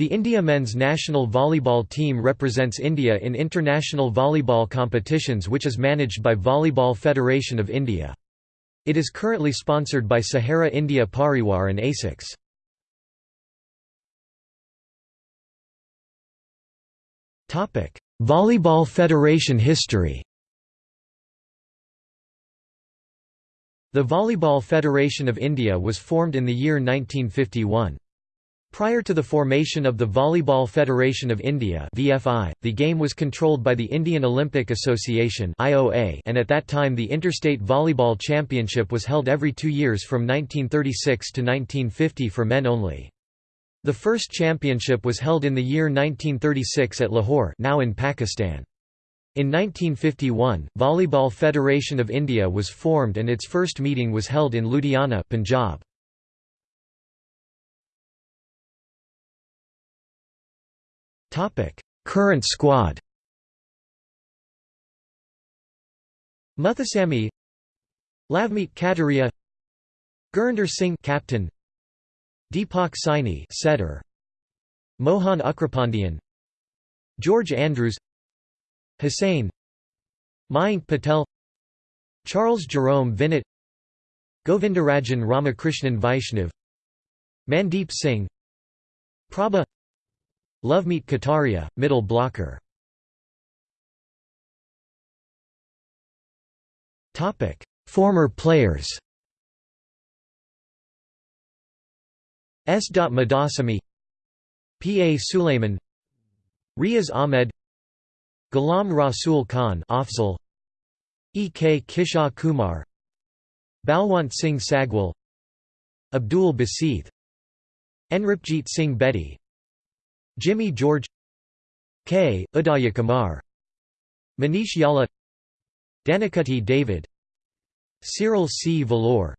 The India men's national volleyball team represents India in international volleyball competitions which is managed by Volleyball Federation of India. It is currently sponsored by Sahara India Pariwar and ASICS. Volleyball Federation history The Volleyball Federation of India was formed in the year 1951. Prior to the formation of the Volleyball Federation of India (VFI), the game was controlled by the Indian Olympic Association (IOA), and at that time the Interstate Volleyball Championship was held every 2 years from 1936 to 1950 for men only. The first championship was held in the year 1936 at Lahore, now in Pakistan. In 1951, Volleyball Federation of India was formed and its first meeting was held in Ludhiana, Punjab. Current squad Muthusamy Lavmeet Kataria Gurinder Singh captain Deepak Saini setter Mohan Ugrapandian George Andrews Hussain Mayank Patel Charles Jerome Vinot Govindarajan Ramakrishnan Vaishnav Mandeep Singh Prabha Lovemeet Kataria, middle blocker Former players S. Madasamy P. A. Suleiman Riaz Ahmed Ghulam Rasul Khan Afzal E. K. Kishore Kumar Balwant Singh Sagwal Abdul Baseeth Enripjeet Singh Bedi Jimmy George K. Udaya Kumar Manish Yala Danikutty David Cyril C. Valloor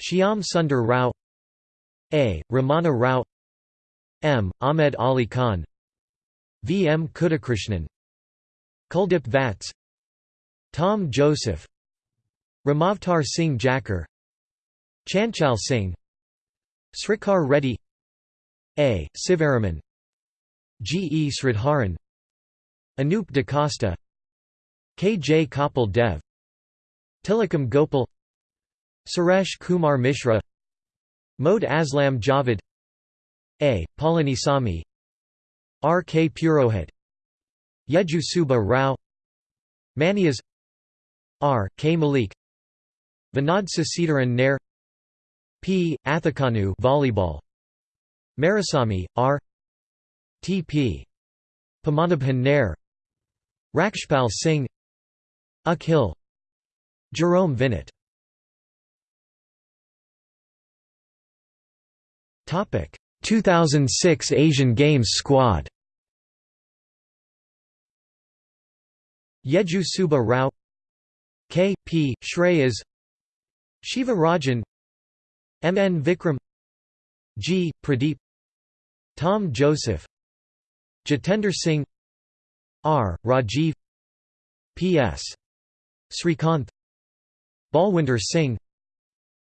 Shyam Sundar Rao A. Ramana Rao M. Ahmed Ali Khan V. M. Kuddakrishnan Kuldip Vats Tom Joseph Ramavtar Singh Jakhar Chanchal Singh Srikar Reddy A. Sivaraman G. E. Sridharan Anup Da Costa K. J. Kapil Dev Tilakam Gopal Suresh Kumar Mishra Mode Aslam Javed A. Palanisamy R. K. Purohit Yeju Suba Rao Manias R. K. Malik Vinod Sasitharan Nair P. Athakanu volleyball Marisamy, R. T.P. Padmanabhan Nair Rakshpal Singh Akhil Jerome Vinet Topic 2006 Asian Games squad Yeju Suba Rao K. P. Shreyas Shiva Rajan M. N. Vikram G. Pradeep Tom Joseph Jatender Singh R. Rajiv P.S. Srikanth Balwinder Singh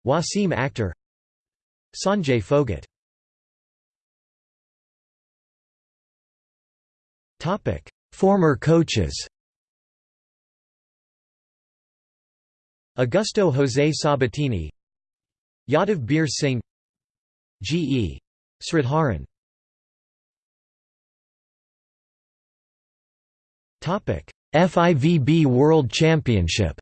Wasim Akhtar Sanjay Phogat Former coaches Augusto José Sabatini Yadav Bir Singh G. E. Sridharan FIVB World Championship.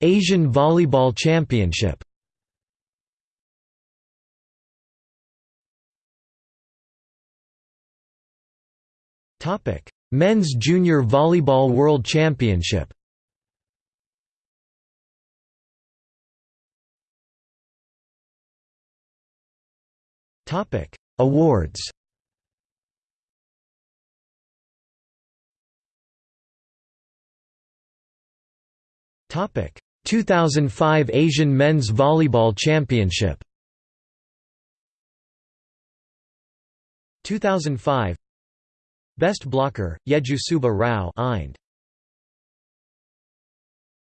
Asian Volleyball Championship. Men's Junior Volleyball World Championship Topic: Awards. Topic: 2005 Asian Men's Volleyball Championship. 2005 Best blocker: Yeju Suba Rao Ind.